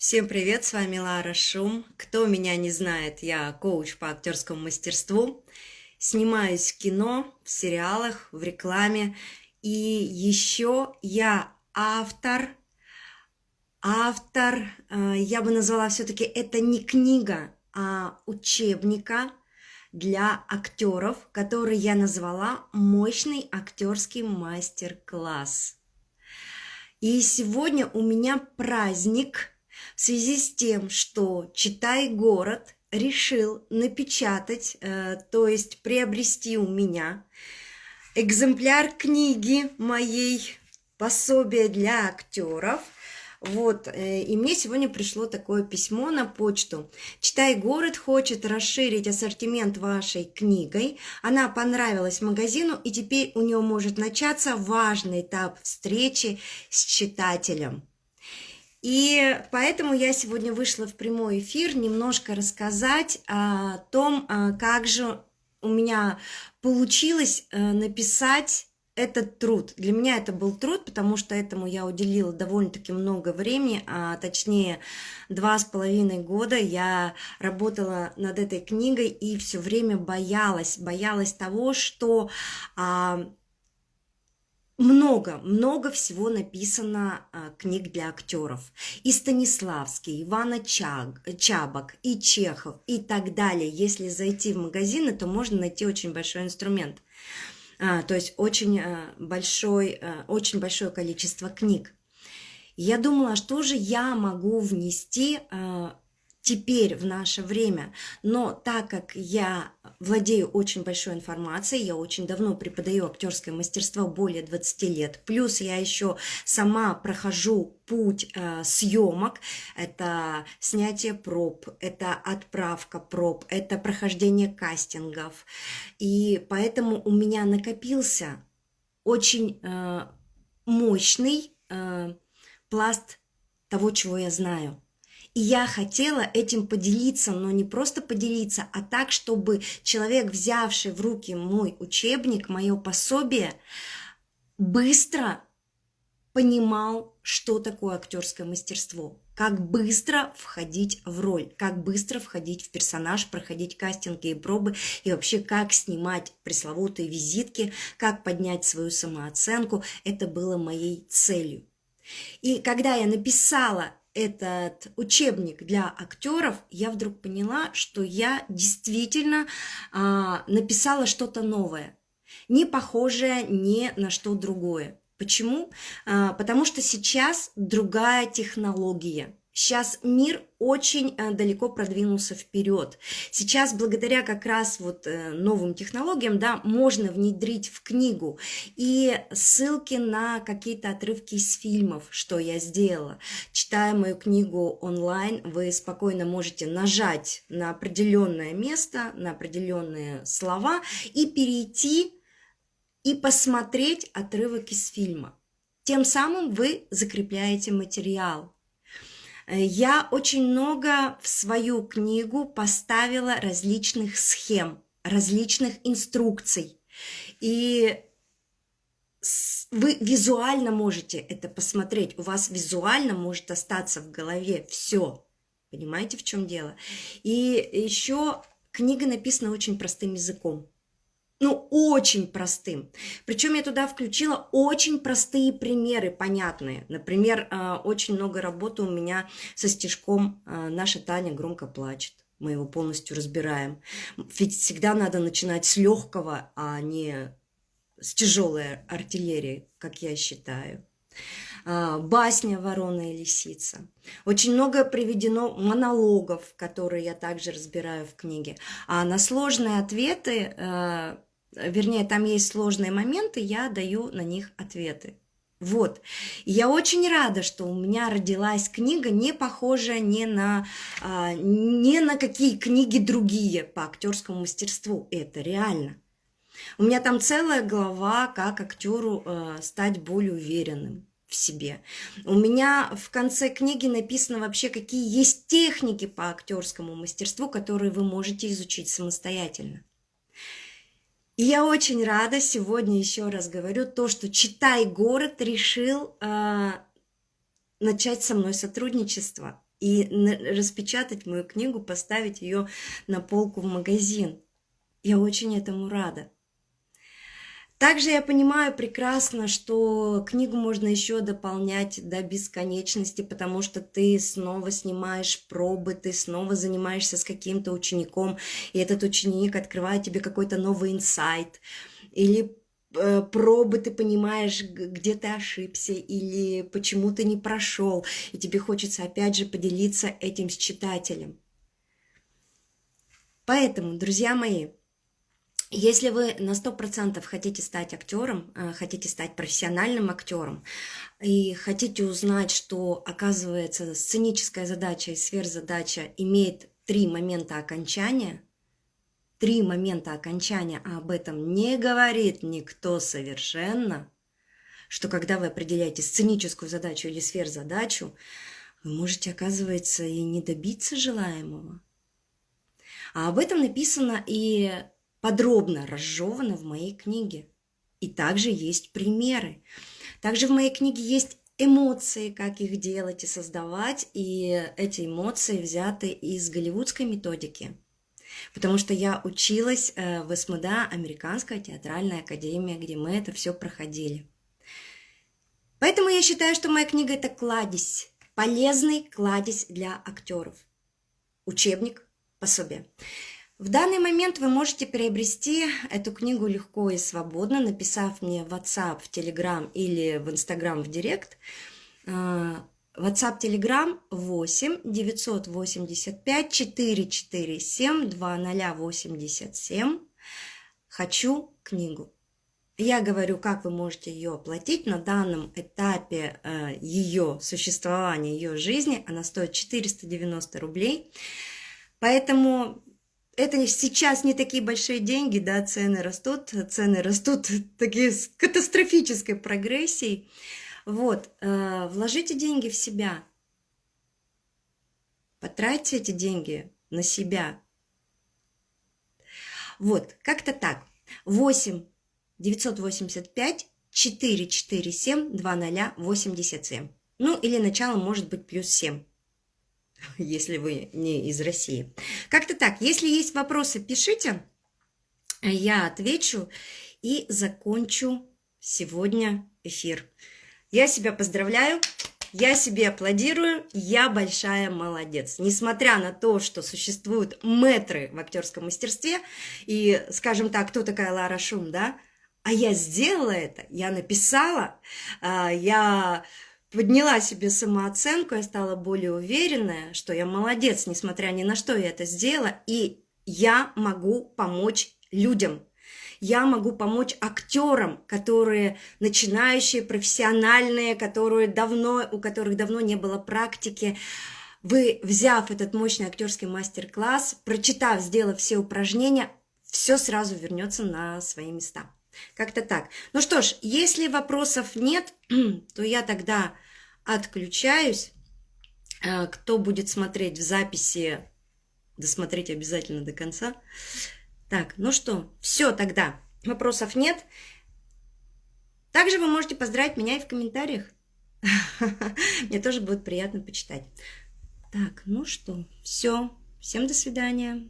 Всем привет, с вами Лара Шум. Кто меня не знает, я коуч по актерскому мастерству. Снимаюсь в кино, в сериалах, в рекламе. И еще я автор, автор, э, я бы назвала все-таки это не книга, а учебника для актеров, который я назвала «Мощный актерский мастер-класс». И сегодня у меня праздник – в связи с тем, что «Читай город» решил напечатать, э, то есть приобрести у меня экземпляр книги моей «Пособие для актеров», вот, э, и мне сегодня пришло такое письмо на почту. «Читай город» хочет расширить ассортимент вашей книгой. Она понравилась магазину, и теперь у нее может начаться важный этап встречи с читателем. И поэтому я сегодня вышла в прямой эфир немножко рассказать о том, а, как же у меня получилось э, написать этот труд. Для меня это был труд, потому что этому я уделила довольно-таки много времени, а точнее два с половиной года я работала над этой книгой и все время боялась, боялась того, что а, много, много всего написано а, книг для актеров. И Станиславский, Ивана Чаг, Чабок, и Чехов, и так далее. Если зайти в магазины, то можно найти очень большой инструмент. А, то есть очень, а, большой, а, очень большое количество книг. Я думала, что же я могу внести а, теперь в наше время. Но так как я владею очень большой информацией, я очень давно преподаю актерское мастерство, более 20 лет, плюс я еще сама прохожу путь э, съемок, это снятие проб, это отправка проб, это прохождение кастингов, и поэтому у меня накопился очень э, мощный э, пласт того, чего я знаю. И я хотела этим поделиться, но не просто поделиться, а так, чтобы человек, взявший в руки мой учебник, мое пособие, быстро понимал, что такое актерское мастерство, как быстро входить в роль, как быстро входить в персонаж, проходить кастинги и пробы, и вообще как снимать пресловутые визитки, как поднять свою самооценку. Это было моей целью. И когда я написала этот учебник для актеров, я вдруг поняла, что я действительно а, написала что-то новое, не похожее ни на что другое. Почему? А, потому что сейчас другая технология. Сейчас мир очень э, далеко продвинулся вперед. Сейчас благодаря как раз вот э, новым технологиям, да, можно внедрить в книгу и ссылки на какие-то отрывки из фильмов, что я сделала. Читая мою книгу онлайн, вы спокойно можете нажать на определенное место, на определенные слова и перейти и посмотреть отрывок из фильма. Тем самым вы закрепляете материал. Я очень много в свою книгу поставила различных схем, различных инструкций. И вы визуально можете это посмотреть, у вас визуально может остаться в голове все. Понимаете, в чем дело? И еще книга написана очень простым языком ну, очень простым. Причем я туда включила очень простые примеры, понятные. Например, э, очень много работы у меня со стишком э, «Наша Таня громко плачет». Мы его полностью разбираем. Ведь всегда надо начинать с легкого, а не с тяжелой артиллерии, как я считаю. А, басня «Ворона и лисица». Очень много приведено монологов, которые я также разбираю в книге. А на сложные ответы э, вернее, там есть сложные моменты, я даю на них ответы. Вот. Я очень рада, что у меня родилась книга, не похожая ни на, а, ни на какие книги другие по актерскому мастерству. Это реально. У меня там целая глава, как актеру э, стать более уверенным в себе. У меня в конце книги написано вообще, какие есть техники по актерскому мастерству, которые вы можете изучить самостоятельно. И я очень рада сегодня еще раз говорю то, что «Читай город» решил э, начать со мной сотрудничество. и распечатать мою книгу, поставить ее на полку в магазин. Я очень этому рада. Также я понимаю прекрасно, что книгу можно еще дополнять до бесконечности, потому что ты снова снимаешь пробы, ты снова занимаешься с каким-то учеником, и этот ученик открывает тебе какой-то новый инсайт, или э, пробы ты понимаешь, где ты ошибся или почему ты не прошел, и тебе хочется опять же поделиться этим с читателем. Поэтому, друзья мои, если вы на 100% хотите стать актером, э, хотите стать профессиональным актером и хотите узнать, что, оказывается, сценическая задача и сверхзадача имеет три момента окончания, три момента окончания, а об этом не говорит никто совершенно, что когда вы определяете сценическую задачу или сверхзадачу, вы можете, оказывается, и не добиться желаемого. А об этом написано и подробно разжевано в моей книге. И также есть примеры. Также в моей книге есть эмоции, как их делать и создавать, и эти эмоции взяты из голливудской методики. Потому что я училась э, в СМДА, Американская театральная академия, где мы это все проходили. Поэтому я считаю, что моя книга это кладезь, полезный кладезь для актеров. Учебник, пособие. В данный момент вы можете приобрести эту книгу легко и свободно, написав мне в WhatsApp, в Telegram или в Instagram в Директ. А, WhatsApp, Telegram 8 985 447 2087. Хочу книгу. Я говорю, как вы можете ее оплатить. На данном этапе э, ее существования, ее жизни она стоит 490 рублей. Поэтому это сейчас не такие большие деньги, да, цены растут, цены растут такие с катастрофической прогрессией. Вот, э, вложите деньги в себя, потратьте эти деньги на себя. Вот, как-то так. 8 985 447 2087. Ну, или начало может быть плюс 7. если вы не из России. Как-то так. Если есть вопросы, пишите. Я отвечу и закончу сегодня эфир. Я себя поздравляю. Я себе аплодирую, я большая молодец. Несмотря на то, что существуют метры в актерском мастерстве, и, скажем так, кто такая Лара Шум, да? А я сделала это, я написала, а, я подняла себе самооценку, я стала более уверенная, что я молодец, несмотря ни на что я это сделала, и я могу помочь людям. Я могу помочь актерам, которые начинающие, профессиональные, которые давно, у которых давно не было практики. Вы, взяв этот мощный актерский мастер-класс, прочитав, сделав все упражнения, все сразу вернется на свои места. Как-то так. Ну что ж, если вопросов нет, то я тогда отключаюсь. Э, кто будет смотреть в записи, досмотреть обязательно до конца. Так, ну что, все тогда. Вопросов нет. Также вы можете поздравить меня и в комментариях. Мне тоже будет приятно почитать. Так, ну что, все. Всем до свидания.